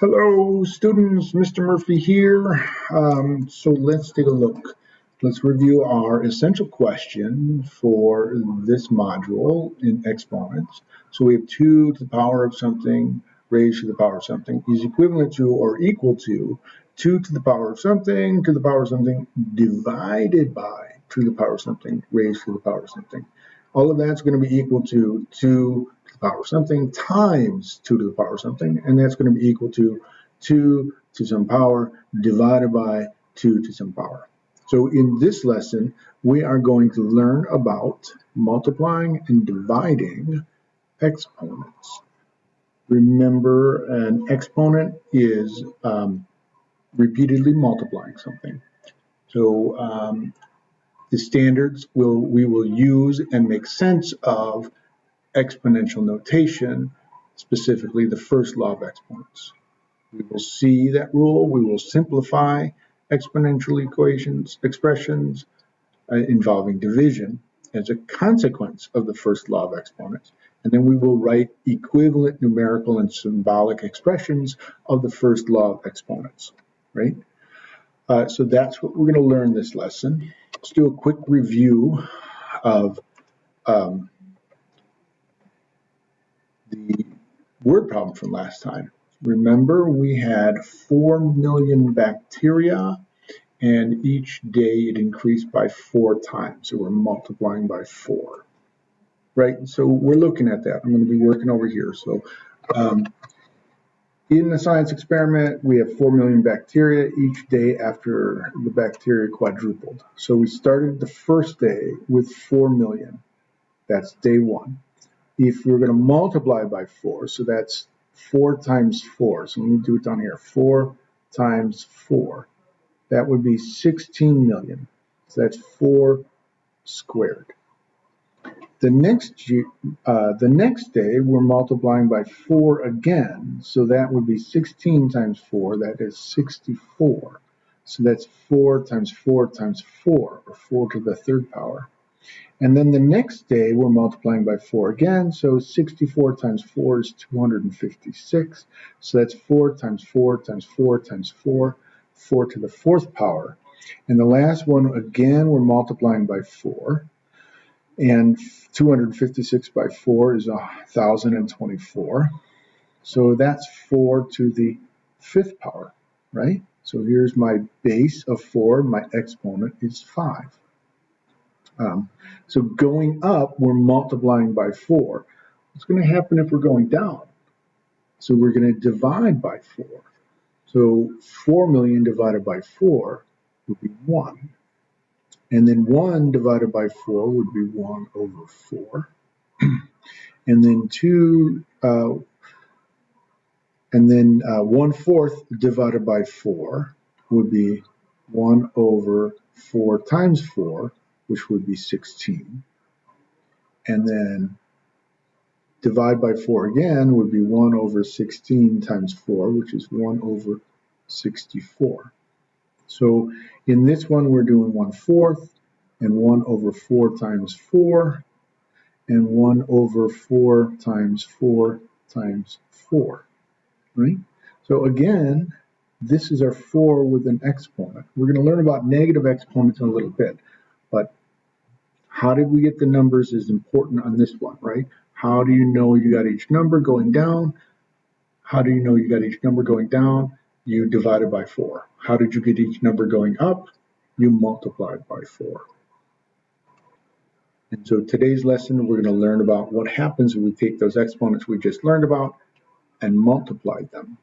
Hello students, Mr. Murphy here. Um, so let's take a look. Let's review our essential question for this module in exponents. So we have 2 to the power of something raised to the power of something is equivalent to or equal to 2 to the power of something to the power of something divided by 2 to the power of something raised to the power of something. All of that's going to be equal to 2 to the power of something times 2 to the power of something, and that's going to be equal to 2 to some power divided by 2 to some power. So in this lesson, we are going to learn about multiplying and dividing exponents. Remember, an exponent is um, repeatedly multiplying something. So um, the standards will we will use and make sense of exponential notation, specifically the first law of exponents. We will see that rule. We will simplify exponential equations, expressions uh, involving division as a consequence of the first law of exponents. And then we will write equivalent numerical and symbolic expressions of the first law of exponents, right? Uh, so that's what we're going to learn this lesson. Let's do a quick review of um, the word problem from last time. Remember, we had 4 million bacteria, and each day it increased by four times. So we're multiplying by four, right? So we're looking at that. I'm going to be working over here. So um, in the science experiment, we have 4 million bacteria each day after the bacteria quadrupled. So we started the first day with 4 million. That's day one if we're going to multiply by 4, so that's 4 times 4. So let me do it down here. 4 times 4. That would be 16 million. So that's 4 squared. The next, uh, the next day, we're multiplying by 4 again. So that would be 16 times 4. That is 64. So that's 4 times 4 times 4, or 4 to the third power. And then the next day, we're multiplying by 4 again. So 64 times 4 is 256. So that's 4 times 4 times 4 times 4, 4 to the fourth power. And the last one, again, we're multiplying by 4. And 256 by 4 is 1,024. So that's 4 to the fifth power, right? So here's my base of 4. My exponent is 5. Um, so going up, we're multiplying by 4. What's going to happen if we're going down? So we're going to divide by 4. So 4 million divided by 4 would be 1. And then 1 divided by 4 would be 1 over 4. and then 2, uh, and then uh, 1 fourth divided by 4 would be 1 over 4 times 4, which would be 16. And then divide by 4 again would be 1 over 16 times 4, which is 1 over 64. So in this one, we're doing 1 fourth and 1 over 4 times 4 and 1 over 4 times 4 times 4, right? So again, this is our 4 with an exponent. We're going to learn about negative exponents in a little bit, but how did we get the numbers is important on this one, right? How do you know you got each number going down? How do you know you got each number going down? You divided by 4. How did you get each number going up? You multiplied by 4. And so today's lesson, we're going to learn about what happens when we take those exponents we just learned about and multiply them.